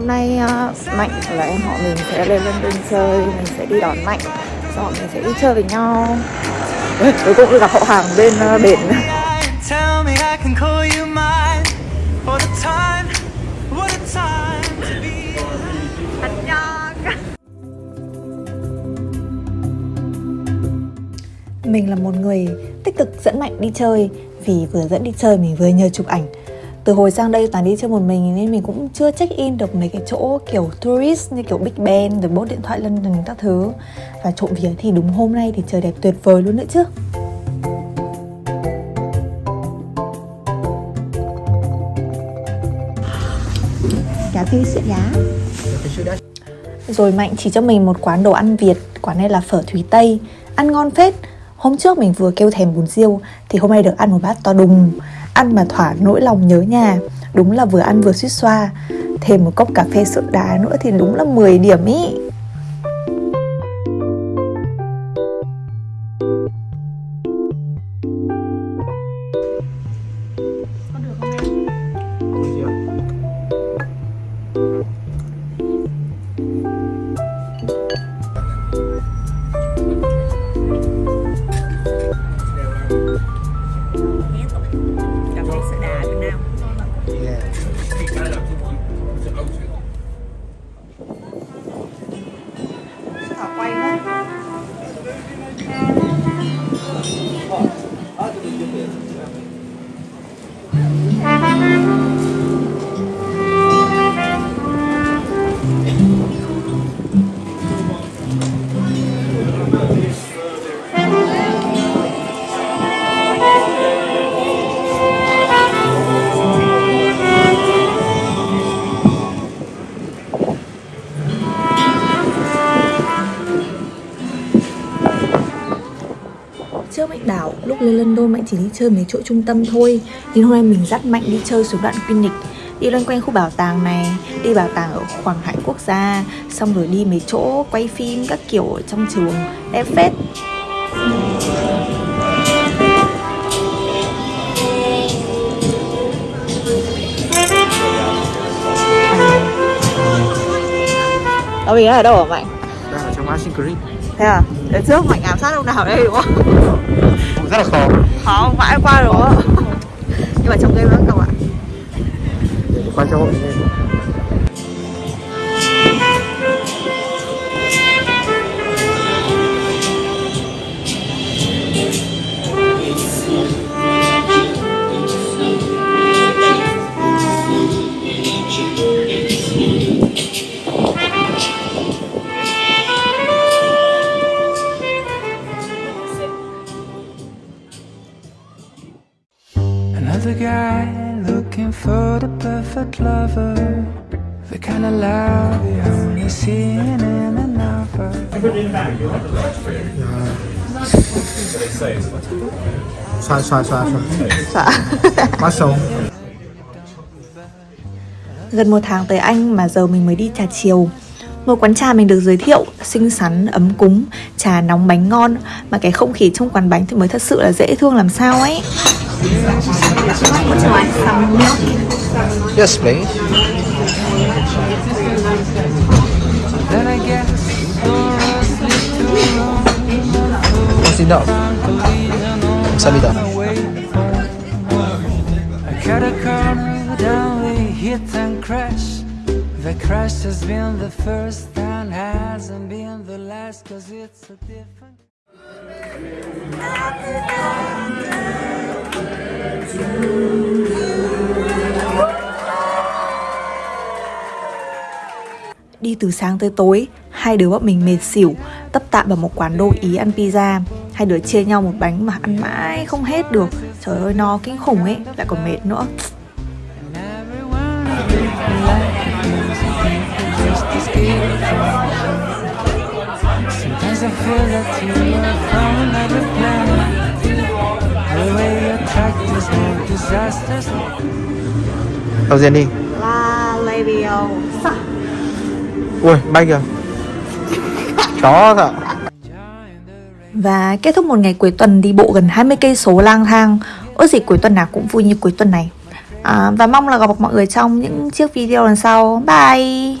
hôm nay uh, Mạnh và em họ mình sẽ lên London chơi Mình sẽ đi đón Mạnh Sau đó mình sẽ đi chơi với nhau. Cuối cùng gặp họ hàng bên uh, bển. Mình là một người tích cực dẫn Mạnh đi chơi Vì vừa dẫn đi chơi mình vừa nhờ chụp ảnh từ hồi sang đây toàn đi chơi một mình, nên mình cũng chưa check in được mấy cái chỗ kiểu tourist, như kiểu Big Ben, rồi bốt điện thoại London các thứ. Và trộm vía thì đúng hôm nay thì trời đẹp tuyệt vời luôn nữa chứ. Cà phê sữa giá. Rồi Mạnh chỉ cho mình một quán đồ ăn Việt, Quán này là phở Thủy Tây. Ăn ngon phết. Hôm trước mình vừa kêu thèm bún riêu, Thì hôm nay được ăn một bát to đùng. Ăn mà thỏa nỗi lòng nhớ nhà. Đúng là vừa ăn vừa suýt xoa. Thêm một cốc cà phê sữa đá nữa thì đúng là 10 điểm ý. Đảo, lúc lên London Mạnh chỉ đi chơi mấy chỗ trung tâm thôi. Nhưng hôm nay mình dắt Mạnh đi chơi xuống đoạn Greenwich Đi loanh quanh khu bảo tàng này, đi bảo tàng ở Hoàng Hải Quốc gia Xong rồi đi mấy chỗ quay phim các kiểu ở trong trường Đẹp phết. Ở mình ở đâu hả Mạnh? đang ở trong Machine Green Thế à? Để trước Mạnh ám sát ông nào đây đúng không? rất là khó Khó không mãi qua đúng không? Nhưng mà trong game vẫn không ạ? để quay cho hội lên Another guy looking for the perfect lover. The kind of love you only see in an novel. xoa xoa xoa xoa mắt sống. Gần một tháng tới Anh mà giờ mình mới đi trà chiều. Một quán trà mình được giới thiệu Xinh xắn, ấm cúng Trà nóng bánh ngon. Mà cái không khí trong quán bánh thì mới thật sự là dễ thương làm sao ấy Would you like some milk? Yes, please. Then I guess That's enough. Some I cut a corner, down we hit and crash. The crash has been the first and hasn't been the last, cause it's a different. Đi từ sáng tới tối, Hai đứa bọn mình mệt xỉu Tấp tạm vào một quán đô ý ăn pizza. Hai đứa chia nhau một bánh mà ăn mãi không hết được. Trời ơi, no, kinh khủng ấy, Lại còn mệt nữa. Sometimes I feel that you are from another planet. The way you đầu tiên đi. La Levio. Ui bay kìa. Chó thật Và kết thúc một ngày cuối tuần đi bộ gần 20 cây số lang thang. Ước gì cuối tuần nào cũng vui như cuối tuần này. à, Và mong là gặp mọi người trong những chiếc video lần sau. Bye